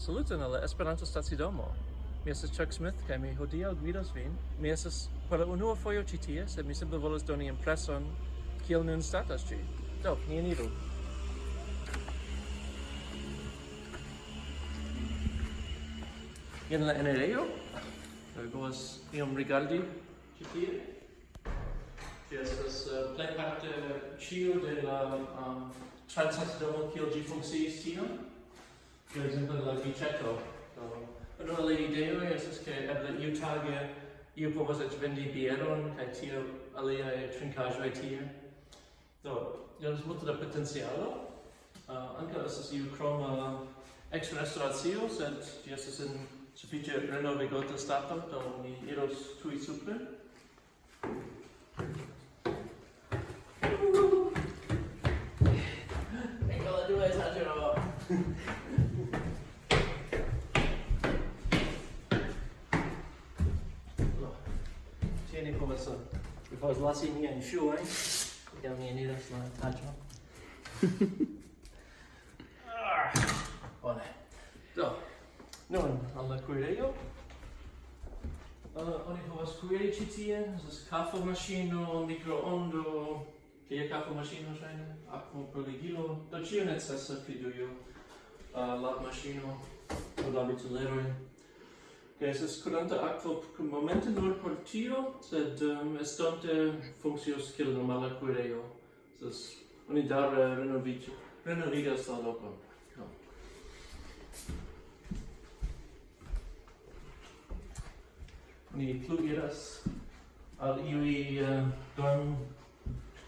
Saluton alla Esperanto Stacidomo. Mi estas Chuck Smith kaj mi hodiaŭ gvidos vin. Mi estas por la unua fojo ĉi tie, sed mi simple volas doni impreson kiel nun statas ĝi. Do, ni eniru. Jen la enirejo. Do vi povas iom rigardi ĉi tie. Ĝi estas uh, plejparte ĉio de la um, transstacidomo kiel ĝi funkciis tiam per esempio la bicetto do do la idee estas che eble iu tage iu povas eĉ vendi bieron kaj tio trincaggio e tie. Do io ho molto da potenziale uh, ah, ankaŭ estas iu kroma ex-restauratio, sed ĝi estas en sufiĉe renovigota stato, do mi iros tui super Ecco la due esagero! bine conversăm. Eu fac las minha în fiu, ai? Ia minha nida și mai taci, mă. Bine. Da. Nun, alla kuirejo. Uh, oni povas kuiri ĉi tie, estas kafomaŝino, mikroondo, tie kafomaŝino ŝajne, akvoproligilo, do ĉio necesa fridujo, uh, lavmaŝino, laviculeroj estas curanta aquo momente nur por tio, sed ähm, um, estonte funccios kiel normala kuirejo. Estas oni daŭre renoviĝas renovigas la loco No. Ni plu iras al iui eh, uh, dorm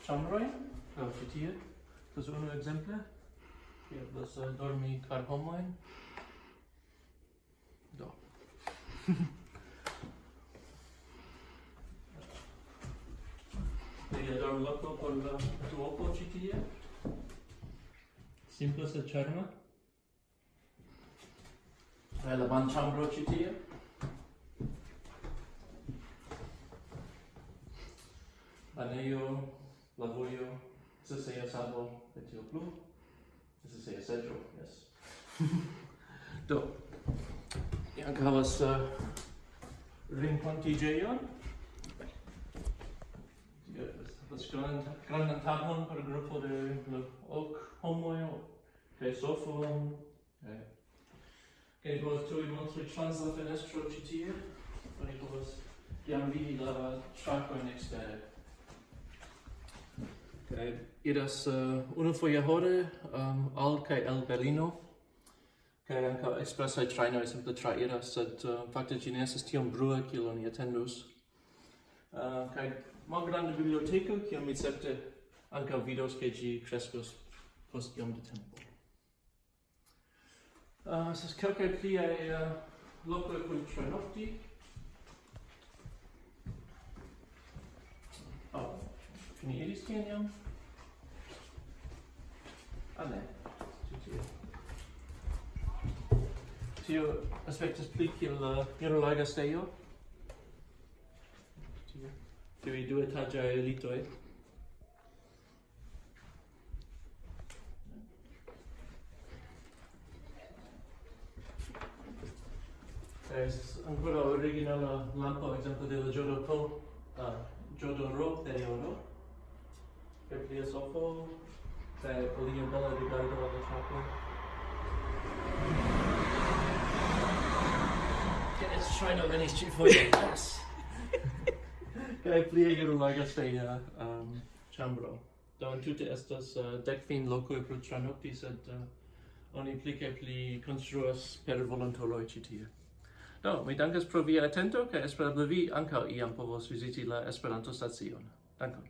chambroi, eh, uh, fitie tie. Estas exemple hier das uh, dormi kvar homojn. Do. Vedi allora un locco con la tuopo citia? Simple se cerma? E la banciambro citia? Baneio, lavoio, se sei a salvo, e tio plu, se sei seggio, yes. Do, Ni anche havas uh, renkontiĝejon. Havas grandan, grandan tagon per grupo de ok homoj kaj sofon. Eh, kaj ni povas tuj montri trans la fenestro ĉi tie, Oni povas jam vidi la ŝakojn ekstere. Kaj iras uh, unufoje hore um, al kaj el Berlino kaj ankaŭ ekspresaj trajnoj simple trairas, sed uh, fakte ĝi ne estas tiom brua kiel oni atendus. Uh, kaj malgranda biblioteko, kiam mi certe ankaŭ vidos, ke ĝi kreskos post iom de tempo. Uh, estas kelkaj pliaj uh, lokoj kun trajnokti. Oh, ni iris tien jam? Ah, ne. tio aspektas pli kiel la irolaga stejo. Tiui du etaĝaj elitoj. Es ancora originala lampo exemplo de la Jodoko, uh, Jodoro de Oro. Per plia sofo, per alia bella rigardo alla chappo. Ŝajno venis ĉifoje, jes. Kaj plie iru la gasteja um, ĉambro. Do entute estas uh, dekvin lokoj pro tranokti, sed uh, oni pli kaj pli konstruas per volontuloj ĉi tie. Do, mi dankas pro via atento, kaj espereble vi ankaŭ iam povos viziti la Esperanto-stacion. Dankon.